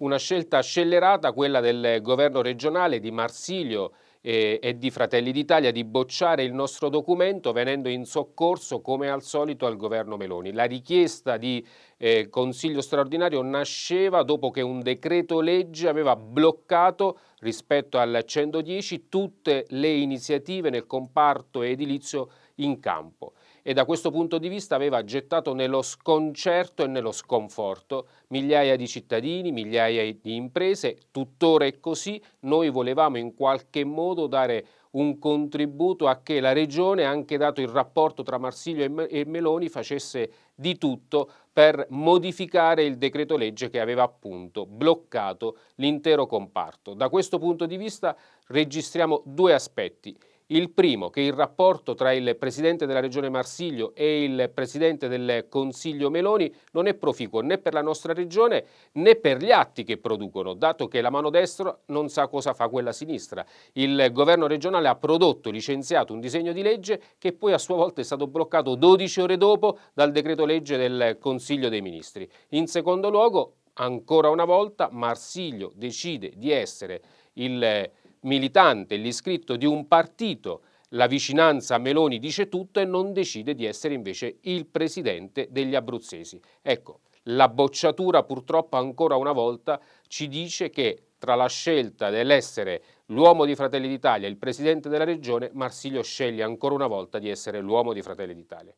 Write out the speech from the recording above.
una scelta scellerata quella del governo regionale di Marsilio e, e di Fratelli d'Italia di bocciare il nostro documento venendo in soccorso come al solito al governo Meloni. La richiesta di eh, consiglio straordinario nasceva dopo che un decreto legge aveva bloccato rispetto al 110 tutte le iniziative nel comparto edilizio in campo e da questo punto di vista aveva gettato nello sconcerto e nello sconforto migliaia di cittadini, migliaia di imprese, tuttora è così, noi volevamo in qualche modo dare un contributo a che la Regione, anche dato il rapporto tra Marsilio e Meloni, facesse di tutto per modificare il decreto legge che aveva appunto bloccato l'intero comparto. Da questo punto di vista registriamo due aspetti. Il primo, che il rapporto tra il Presidente della Regione Marsiglio e il Presidente del Consiglio Meloni non è proficuo né per la nostra Regione né per gli atti che producono, dato che la mano destra non sa cosa fa quella sinistra. Il governo regionale ha prodotto, licenziato un disegno di legge che poi a sua volta è stato bloccato 12 ore dopo dal decreto legge del Consiglio dei Ministri. In secondo luogo, ancora una volta, Marsiglio decide di essere il militante, l'iscritto di un partito, la vicinanza a Meloni dice tutto e non decide di essere invece il presidente degli abruzzesi. Ecco, la bocciatura purtroppo ancora una volta ci dice che tra la scelta dell'essere l'uomo di Fratelli d'Italia e il presidente della regione, Marsilio sceglie ancora una volta di essere l'uomo di Fratelli d'Italia.